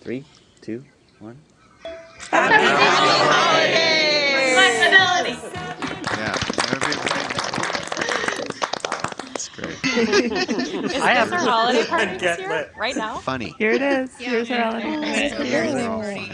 Three, two, one. Happy holidays! Yeah. That's great. Is I have- our holiday party this year? lit. Right now? Funny. Here it is. Here's our holiday. party.